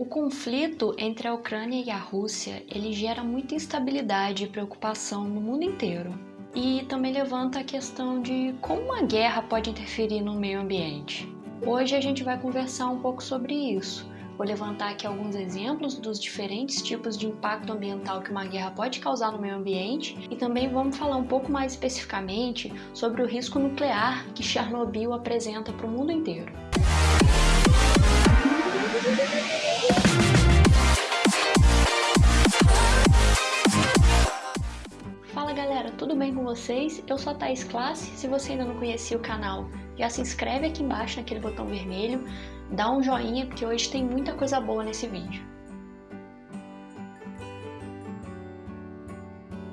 O conflito entre a Ucrânia e a Rússia, ele gera muita instabilidade e preocupação no mundo inteiro. E também levanta a questão de como uma guerra pode interferir no meio ambiente. Hoje a gente vai conversar um pouco sobre isso. Vou levantar aqui alguns exemplos dos diferentes tipos de impacto ambiental que uma guerra pode causar no meio ambiente e também vamos falar um pouco mais especificamente sobre o risco nuclear que Chernobyl apresenta para o mundo inteiro. Galera, tudo bem com vocês? Eu sou a Thaís Classe, se você ainda não conhecia o canal, já se inscreve aqui embaixo naquele botão vermelho, dá um joinha porque hoje tem muita coisa boa nesse vídeo.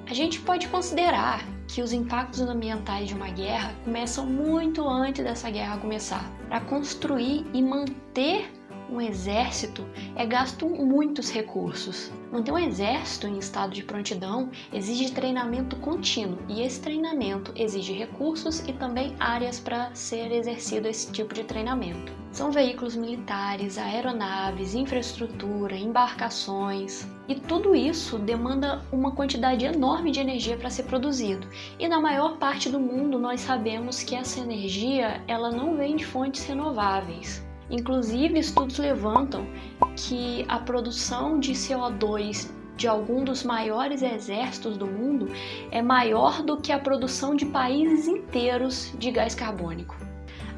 A gente pode considerar que os impactos ambientais de uma guerra começam muito antes dessa guerra começar. Para construir e manter um exército é gasto muitos recursos. Manter um exército em estado de prontidão exige treinamento contínuo e esse treinamento exige recursos e também áreas para ser exercido esse tipo de treinamento. São veículos militares, aeronaves, infraestrutura, embarcações e tudo isso demanda uma quantidade enorme de energia para ser produzido. E na maior parte do mundo nós sabemos que essa energia ela não vem de fontes renováveis. Inclusive, estudos levantam que a produção de CO2 de algum dos maiores exércitos do mundo é maior do que a produção de países inteiros de gás carbônico.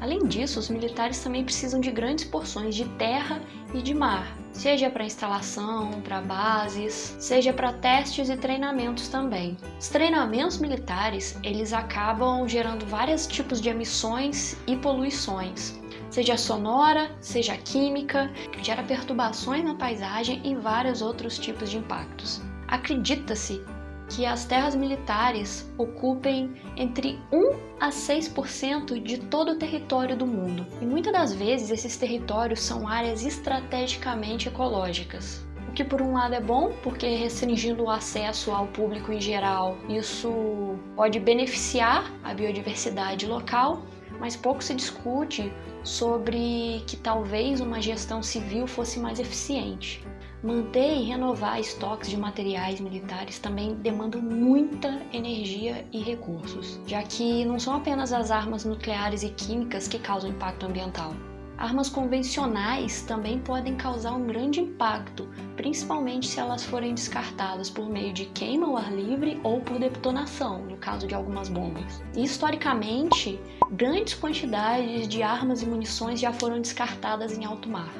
Além disso, os militares também precisam de grandes porções de terra e de mar, seja para instalação, para bases, seja para testes e treinamentos também. Os treinamentos militares, eles acabam gerando vários tipos de emissões e poluições, seja sonora, seja química, gera perturbações na paisagem e vários outros tipos de impactos. Acredita-se que as terras militares ocupem entre 1 a 6% de todo o território do mundo. E muitas das vezes esses territórios são áreas estrategicamente ecológicas. O que por um lado é bom, porque restringindo o acesso ao público em geral, isso pode beneficiar a biodiversidade local, mas pouco se discute sobre que talvez uma gestão civil fosse mais eficiente. Manter e renovar estoques de materiais militares também demandam muita energia e recursos, já que não são apenas as armas nucleares e químicas que causam impacto ambiental. Armas convencionais também podem causar um grande impacto, principalmente se elas forem descartadas por meio de queima ao ar livre ou por detonação, no caso de algumas bombas. Historicamente, grandes quantidades de armas e munições já foram descartadas em alto mar.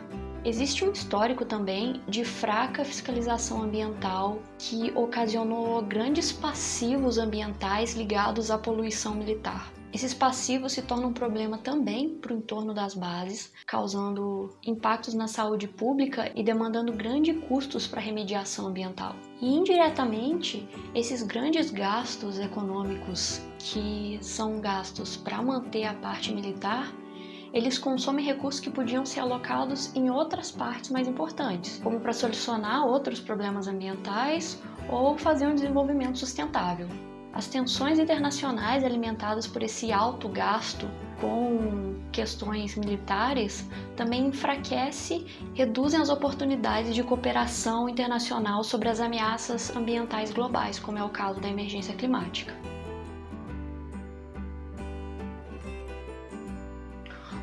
Existe um histórico também de fraca fiscalização ambiental que ocasionou grandes passivos ambientais ligados à poluição militar. Esses passivos se tornam um problema também para o entorno das bases, causando impactos na saúde pública e demandando grandes custos para remediação ambiental. E indiretamente, esses grandes gastos econômicos que são gastos para manter a parte militar eles consomem recursos que podiam ser alocados em outras partes mais importantes, como para solucionar outros problemas ambientais ou fazer um desenvolvimento sustentável. As tensões internacionais alimentadas por esse alto gasto com questões militares também enfraquece, reduzem as oportunidades de cooperação internacional sobre as ameaças ambientais globais, como é o caso da emergência climática.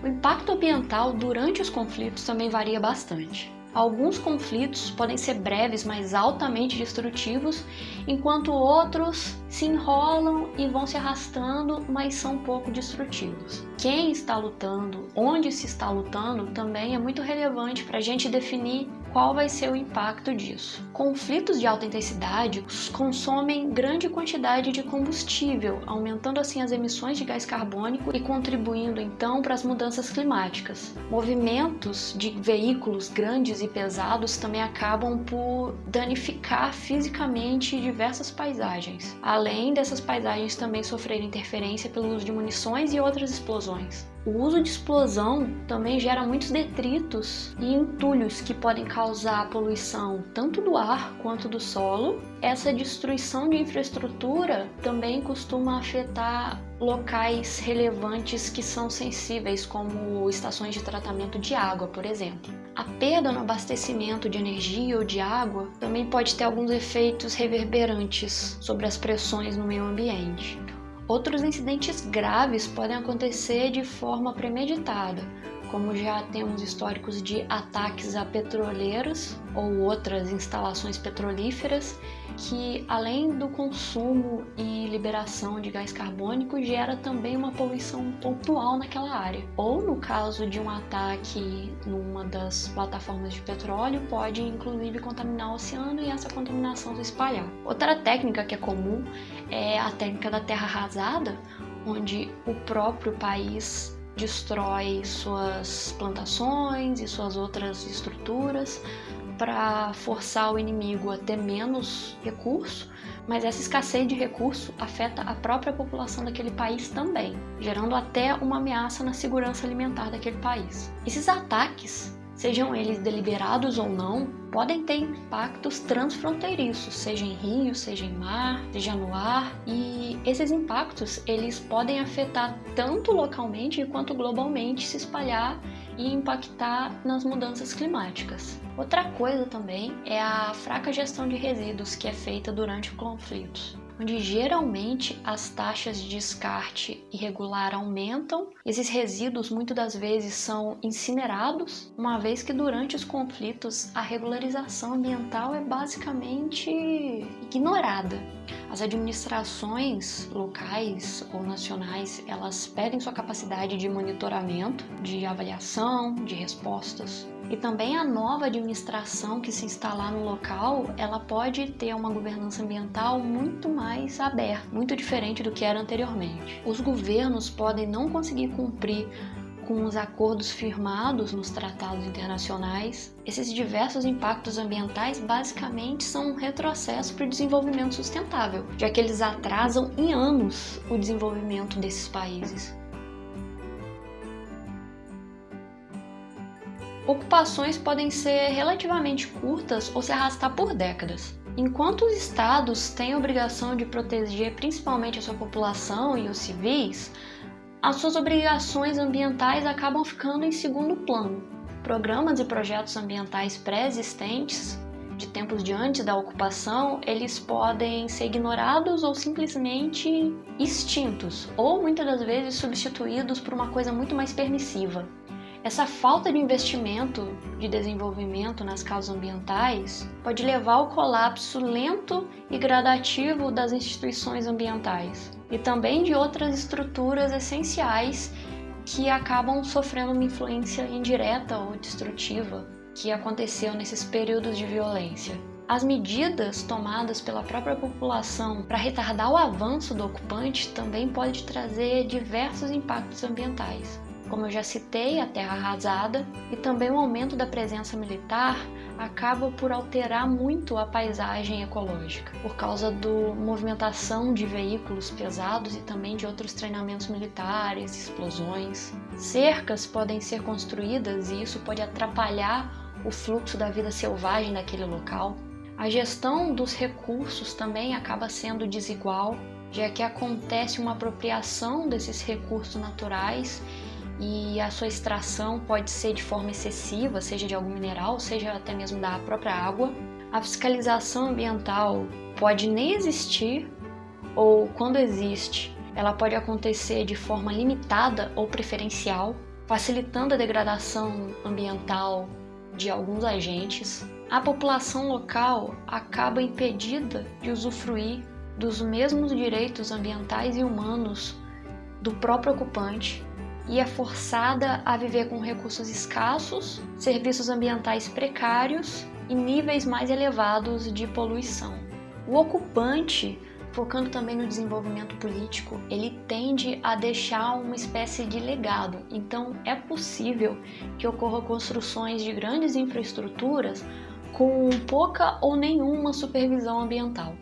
O impacto ambiental durante os conflitos também varia bastante. Alguns conflitos podem ser breves, mas altamente destrutivos, enquanto outros se enrolam e vão se arrastando, mas são pouco destrutivos. Quem está lutando, onde se está lutando, também é muito relevante para a gente definir qual vai ser o impacto disso. Conflitos de alta intensidade consomem grande quantidade de combustível, aumentando assim as emissões de gás carbônico e contribuindo então para as mudanças climáticas. Movimentos de veículos grandes e pesados também acabam por danificar fisicamente diversas paisagens, além dessas paisagens também sofrerem interferência pelo uso de munições e outras explosões. O uso de explosão também gera muitos detritos e entulhos que podem causar poluição tanto do ar quanto do solo. Essa destruição de infraestrutura também costuma afetar locais relevantes que são sensíveis, como estações de tratamento de água, por exemplo. A perda no abastecimento de energia ou de água também pode ter alguns efeitos reverberantes sobre as pressões no meio ambiente. Outros incidentes graves podem acontecer de forma premeditada, como já temos históricos de ataques a petroleiras ou outras instalações petrolíferas, que além do consumo e liberação de gás carbônico, gera também uma poluição pontual naquela área. Ou no caso de um ataque numa das plataformas de petróleo, pode inclusive contaminar o oceano e essa contaminação se espalhar. Outra técnica que é comum é a técnica da terra arrasada, onde o próprio país destrói suas plantações e suas outras estruturas para forçar o inimigo a ter menos recurso, mas essa escassez de recurso afeta a própria população daquele país também, gerando até uma ameaça na segurança alimentar daquele país. Esses ataques sejam eles deliberados ou não, podem ter impactos transfronteiriços, seja em rio, seja em mar, seja no ar, e esses impactos eles podem afetar tanto localmente quanto globalmente, se espalhar e impactar nas mudanças climáticas. Outra coisa também é a fraca gestão de resíduos que é feita durante conflitos onde geralmente as taxas de descarte irregular aumentam. Esses resíduos muitas das vezes são incinerados, uma vez que durante os conflitos a regularização ambiental é basicamente ignorada. As administrações locais ou nacionais, elas perdem sua capacidade de monitoramento, de avaliação, de respostas. E também a nova administração que se instalar no local, ela pode ter uma governança ambiental muito mais aberta, muito diferente do que era anteriormente. Os governos podem não conseguir cumprir com os acordos firmados nos tratados internacionais, esses diversos impactos ambientais basicamente são um retrocesso para o desenvolvimento sustentável, já que eles atrasam em anos o desenvolvimento desses países. Ocupações podem ser relativamente curtas ou se arrastar por décadas. Enquanto os estados têm a obrigação de proteger principalmente a sua população e os civis, as suas obrigações ambientais acabam ficando em segundo plano. Programas e projetos ambientais pré-existentes, de tempos de antes da ocupação, eles podem ser ignorados ou simplesmente extintos, ou muitas das vezes substituídos por uma coisa muito mais permissiva. Essa falta de investimento de desenvolvimento nas causas ambientais pode levar ao colapso lento e gradativo das instituições ambientais e também de outras estruturas essenciais que acabam sofrendo uma influência indireta ou destrutiva que aconteceu nesses períodos de violência. As medidas tomadas pela própria população para retardar o avanço do ocupante também pode trazer diversos impactos ambientais como eu já citei, a terra arrasada e também o aumento da presença militar acaba por alterar muito a paisagem ecológica, por causa da movimentação de veículos pesados e também de outros treinamentos militares, explosões. Cercas podem ser construídas e isso pode atrapalhar o fluxo da vida selvagem daquele local. A gestão dos recursos também acaba sendo desigual, já que acontece uma apropriação desses recursos naturais e a sua extração pode ser de forma excessiva, seja de algum mineral, seja até mesmo da própria água. A fiscalização ambiental pode nem existir, ou quando existe, ela pode acontecer de forma limitada ou preferencial, facilitando a degradação ambiental de alguns agentes. A população local acaba impedida de usufruir dos mesmos direitos ambientais e humanos do próprio ocupante e é forçada a viver com recursos escassos, serviços ambientais precários e níveis mais elevados de poluição. O ocupante, focando também no desenvolvimento político, ele tende a deixar uma espécie de legado. Então, é possível que ocorra construções de grandes infraestruturas com pouca ou nenhuma supervisão ambiental.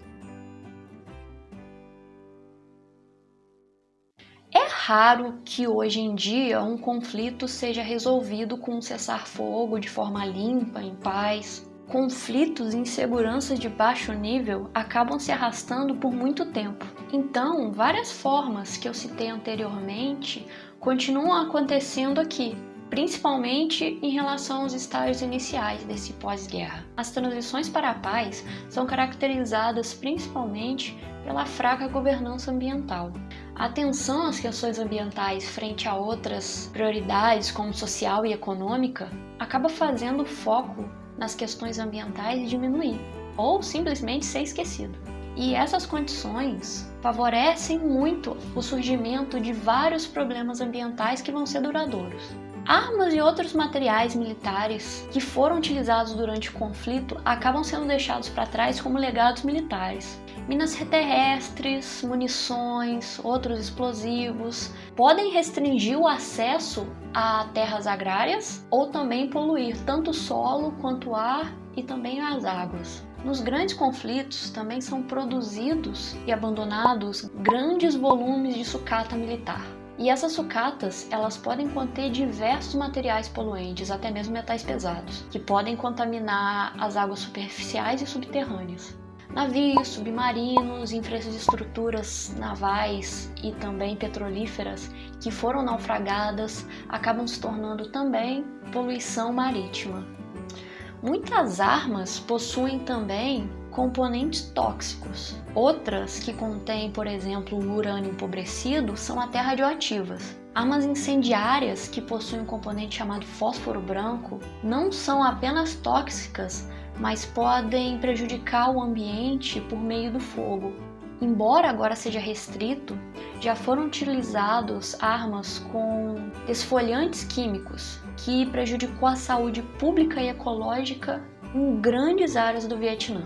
Raro que hoje em dia um conflito seja resolvido com um cessar-fogo de forma limpa, em paz. Conflitos e inseguranças de baixo nível acabam se arrastando por muito tempo. Então, várias formas que eu citei anteriormente continuam acontecendo aqui, principalmente em relação aos estágios iniciais desse pós-guerra. As transições para a paz são caracterizadas principalmente pela fraca governança ambiental. A atenção às questões ambientais frente a outras prioridades como social e econômica acaba fazendo o foco nas questões ambientais diminuir ou simplesmente ser esquecido. E essas condições favorecem muito o surgimento de vários problemas ambientais que vão ser duradouros. Armas e outros materiais militares que foram utilizados durante o conflito acabam sendo deixados para trás como legados militares. Minas terrestres, munições, outros explosivos podem restringir o acesso a terras agrárias ou também poluir tanto o solo quanto o ar e também as águas. Nos grandes conflitos também são produzidos e abandonados grandes volumes de sucata militar. E essas sucatas, elas podem conter diversos materiais poluentes, até mesmo metais pesados, que podem contaminar as águas superficiais e subterrâneas. Navios, submarinos, infraestruturas navais e também petrolíferas que foram naufragadas acabam se tornando também poluição marítima. Muitas armas possuem também componentes tóxicos. Outras, que contêm, por exemplo, urânio empobrecido, são até radioativas. Armas incendiárias, que possuem um componente chamado fósforo branco, não são apenas tóxicas, mas podem prejudicar o ambiente por meio do fogo. Embora agora seja restrito, já foram utilizados armas com desfolhantes químicos, que prejudicou a saúde pública e ecológica em grandes áreas do Vietnã.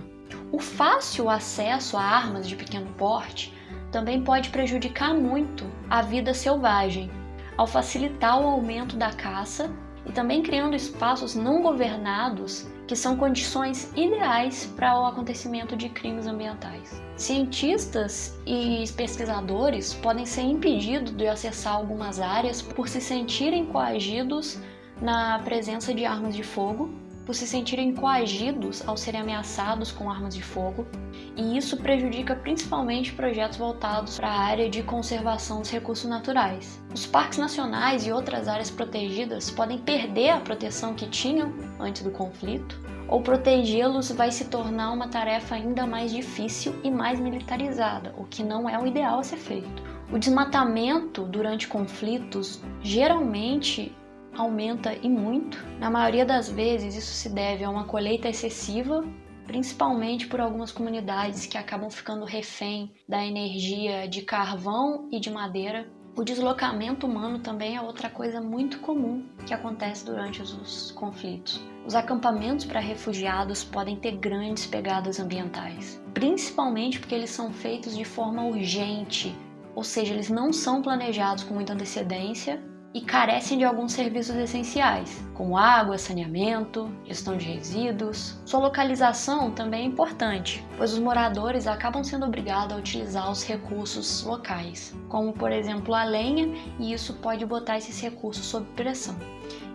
O fácil acesso a armas de pequeno porte também pode prejudicar muito a vida selvagem, ao facilitar o aumento da caça e também criando espaços não governados que são condições ideais para o acontecimento de crimes ambientais. Cientistas e pesquisadores podem ser impedidos de acessar algumas áreas por se sentirem coagidos na presença de armas de fogo por se sentirem coagidos ao serem ameaçados com armas de fogo, e isso prejudica principalmente projetos voltados para a área de conservação dos recursos naturais. Os parques nacionais e outras áreas protegidas podem perder a proteção que tinham antes do conflito, ou protegê-los vai se tornar uma tarefa ainda mais difícil e mais militarizada, o que não é o ideal a ser feito. O desmatamento durante conflitos geralmente aumenta e muito. Na maioria das vezes, isso se deve a uma colheita excessiva, principalmente por algumas comunidades que acabam ficando refém da energia de carvão e de madeira. O deslocamento humano também é outra coisa muito comum que acontece durante os conflitos. Os acampamentos para refugiados podem ter grandes pegadas ambientais, principalmente porque eles são feitos de forma urgente, ou seja, eles não são planejados com muita antecedência e carecem de alguns serviços essenciais, como água, saneamento, gestão de resíduos. Sua localização também é importante, pois os moradores acabam sendo obrigados a utilizar os recursos locais, como por exemplo a lenha, e isso pode botar esses recursos sob pressão.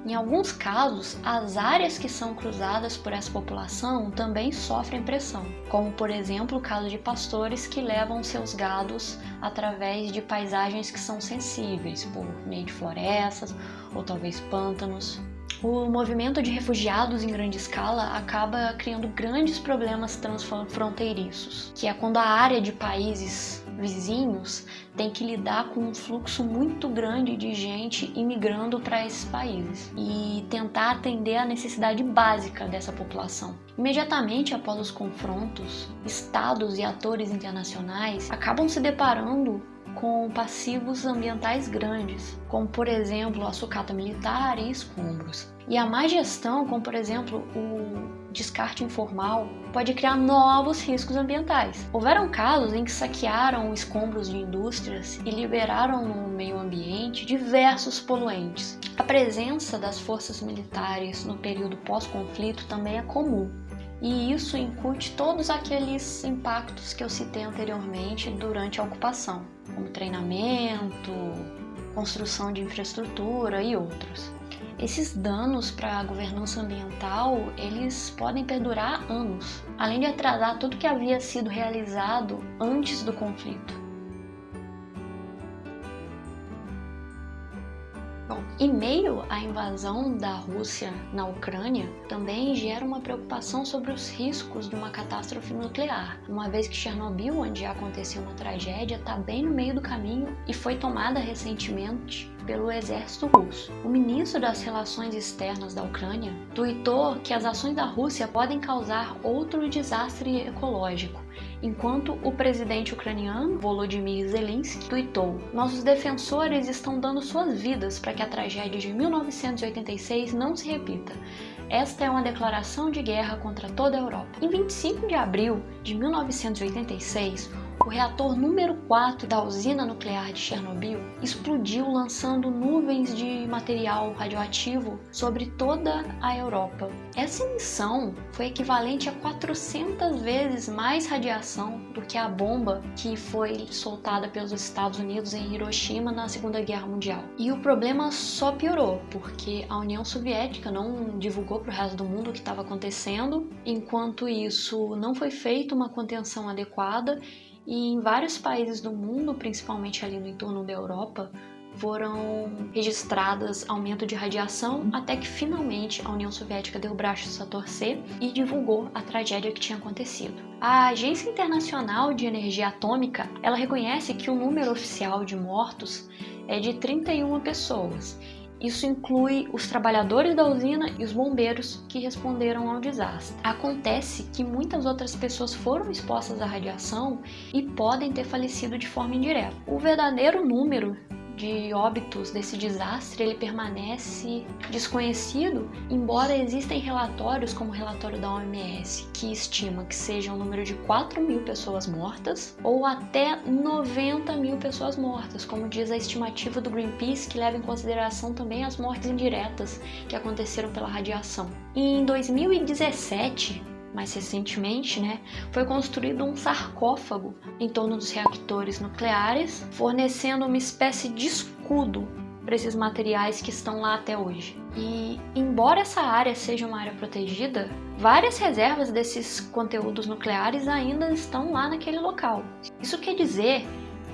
Em alguns casos, as áreas que são cruzadas por essa população também sofrem pressão, como por exemplo o caso de pastores que levam seus gados através de paisagens que são sensíveis, por meio de florestas ou talvez pântanos. O movimento de refugiados em grande escala acaba criando grandes problemas transfronteiriços, que é quando a área de países vizinhos tem que lidar com um fluxo muito grande de gente imigrando para esses países e tentar atender a necessidade básica dessa população. Imediatamente após os confrontos, estados e atores internacionais acabam se deparando com passivos ambientais grandes, como por exemplo a sucata militar e escombros. E a má gestão, como por exemplo o descarte informal, pode criar novos riscos ambientais. Houveram casos em que saquearam escombros de indústrias e liberaram no meio ambiente diversos poluentes. A presença das forças militares no período pós-conflito também é comum, e isso incute todos aqueles impactos que eu citei anteriormente durante a ocupação, como treinamento, construção de infraestrutura e outros. Esses danos para a governança ambiental, eles podem perdurar anos, além de atrasar tudo que havia sido realizado antes do conflito. Bom, Em meio à invasão da Rússia na Ucrânia, também gera uma preocupação sobre os riscos de uma catástrofe nuclear, uma vez que Chernobyl, onde já aconteceu uma tragédia, está bem no meio do caminho e foi tomada recentemente pelo exército russo. O ministro das Relações Externas da Ucrânia tuitou que as ações da Rússia podem causar outro desastre ecológico, enquanto o presidente ucraniano Volodymyr Zelensky tuitou: Nossos defensores estão dando suas vidas para que a tragédia de 1986 não se repita. Esta é uma declaração de guerra contra toda a Europa. Em 25 de abril de 1986, o reator número 4 da usina nuclear de Chernobyl explodiu lançando nuvens de material radioativo sobre toda a Europa. Essa emissão foi equivalente a 400 vezes mais radiação do que a bomba que foi soltada pelos Estados Unidos em Hiroshima na Segunda Guerra Mundial. E o problema só piorou, porque a União Soviética não divulgou para o resto do mundo o que estava acontecendo, enquanto isso não foi feita uma contenção adequada e em vários países do mundo, principalmente ali no entorno da Europa, foram registradas aumento de radiação até que finalmente a União Soviética deu braços a torcer e divulgou a tragédia que tinha acontecido. A Agência Internacional de Energia Atômica, ela reconhece que o número oficial de mortos é de 31 pessoas isso inclui os trabalhadores da usina e os bombeiros que responderam ao desastre. Acontece que muitas outras pessoas foram expostas à radiação e podem ter falecido de forma indireta. O verdadeiro número de óbitos desse desastre ele permanece desconhecido, embora existem relatórios, como o relatório da OMS, que estima que seja um número de 4 mil pessoas mortas ou até 90 mil pessoas mortas, como diz a estimativa do Greenpeace, que leva em consideração também as mortes indiretas que aconteceram pela radiação. Em 2017, mais recentemente, né, foi construído um sarcófago em torno dos reatores nucleares, fornecendo uma espécie de escudo para esses materiais que estão lá até hoje. E embora essa área seja uma área protegida, várias reservas desses conteúdos nucleares ainda estão lá naquele local. Isso quer dizer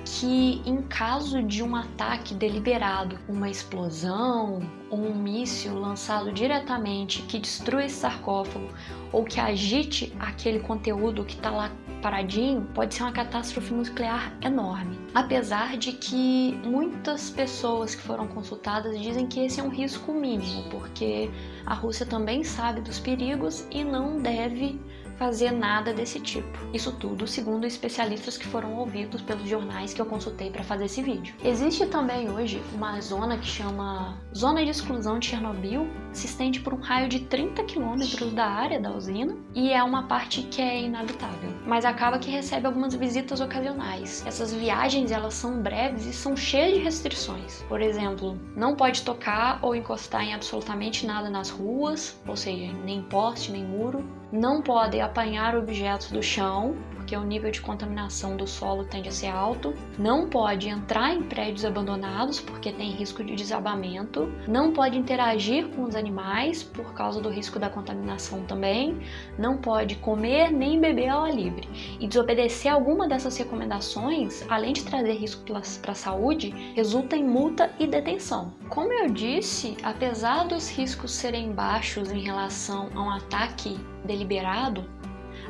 que em caso de um ataque deliberado, uma explosão ou um míssil lançado diretamente que destrua esse sarcófago ou que agite aquele conteúdo que está lá paradinho, pode ser uma catástrofe nuclear enorme. Apesar de que muitas pessoas que foram consultadas dizem que esse é um risco mínimo, porque a Rússia também sabe dos perigos e não deve fazer nada desse tipo. Isso tudo segundo especialistas que foram ouvidos pelos jornais que eu consultei para fazer esse vídeo. Existe também hoje uma zona que chama Zona de Exclusão de Chernobyl, se estende por um raio de 30 quilômetros da área da usina e é uma parte que é inabitável, mas acaba que recebe algumas visitas ocasionais. Essas viagens elas são breves e são cheias de restrições. Por exemplo, não pode tocar ou encostar em absolutamente nada nas ruas, ou seja, nem poste, nem muro, não podem apanhar objetos do chão, porque o nível de contaminação do solo tende a ser alto, não pode entrar em prédios abandonados, porque tem risco de desabamento, não pode interagir com os animais, por causa do risco da contaminação também, não pode comer nem beber ao ar livre. E desobedecer alguma dessas recomendações, além de trazer risco para a saúde, resulta em multa e detenção. Como eu disse, apesar dos riscos serem baixos em relação a um ataque deliberado,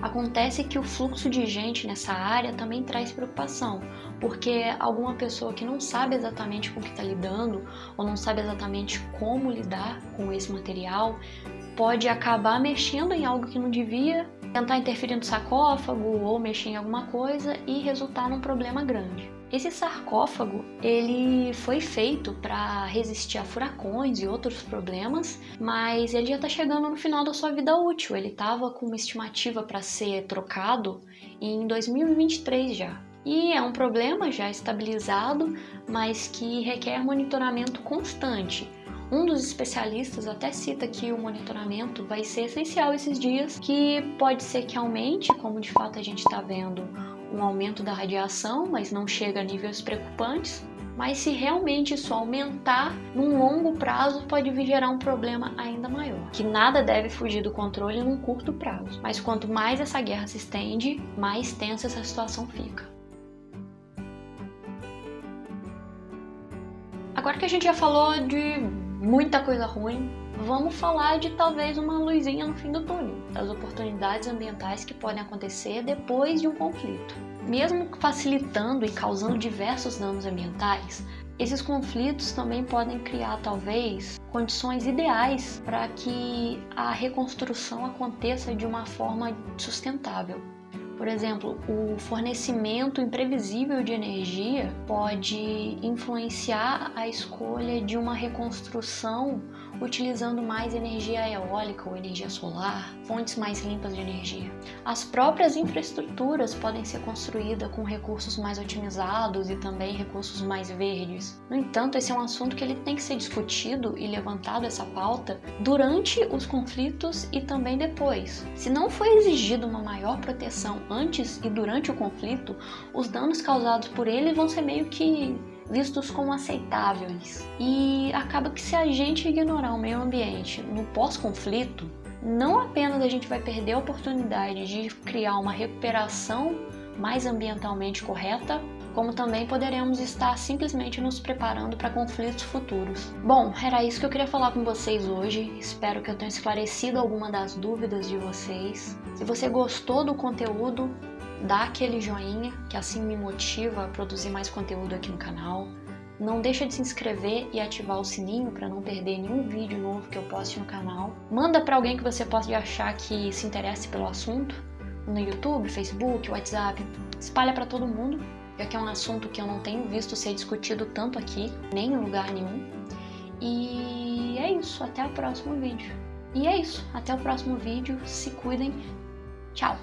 acontece que o fluxo de gente nessa área também traz preocupação, porque alguma pessoa que não sabe exatamente com o que está lidando ou não sabe exatamente como lidar com esse material pode acabar mexendo em algo que não devia, tentar interferir no sarcófago ou mexer em alguma coisa e resultar num problema grande. Esse sarcófago ele foi feito para resistir a furacões e outros problemas, mas ele já está chegando no final da sua vida útil. Ele estava com uma estimativa para ser trocado em 2023 já. E é um problema já estabilizado, mas que requer monitoramento constante. Um dos especialistas até cita que o monitoramento vai ser essencial esses dias, que pode ser que aumente, como de fato a gente está vendo um aumento da radiação, mas não chega a níveis preocupantes. Mas se realmente isso aumentar, num longo prazo pode vir gerar um problema ainda maior, que nada deve fugir do controle num curto prazo. Mas quanto mais essa guerra se estende, mais tensa essa situação fica. Agora que a gente já falou de muita coisa ruim, vamos falar de talvez uma luzinha no fim do túnel, das oportunidades ambientais que podem acontecer depois de um conflito. Mesmo facilitando e causando diversos danos ambientais, esses conflitos também podem criar, talvez, condições ideais para que a reconstrução aconteça de uma forma sustentável. Por exemplo, o fornecimento imprevisível de energia pode influenciar a escolha de uma reconstrução utilizando mais energia eólica ou energia solar, fontes mais limpas de energia. As próprias infraestruturas podem ser construídas com recursos mais otimizados e também recursos mais verdes. No entanto, esse é um assunto que ele tem que ser discutido e levantado essa pauta durante os conflitos e também depois. Se não for exigida uma maior proteção antes e durante o conflito, os danos causados por ele vão ser meio que vistos como aceitáveis. E acaba que se a gente ignorar o meio ambiente no pós-conflito, não apenas a gente vai perder a oportunidade de criar uma recuperação mais ambientalmente correta, como também poderemos estar simplesmente nos preparando para conflitos futuros. Bom, era isso que eu queria falar com vocês hoje. Espero que eu tenha esclarecido alguma das dúvidas de vocês. Se você gostou do conteúdo, dá aquele joinha, que assim me motiva a produzir mais conteúdo aqui no canal. Não deixa de se inscrever e ativar o sininho para não perder nenhum vídeo novo que eu poste no canal. Manda para alguém que você possa achar que se interesse pelo assunto, no YouTube, Facebook, WhatsApp. Espalha para todo mundo, já que é um assunto que eu não tenho visto ser discutido tanto aqui, nem em lugar nenhum. E é isso, até o próximo vídeo. E é isso, até o próximo vídeo, se cuidem, tchau!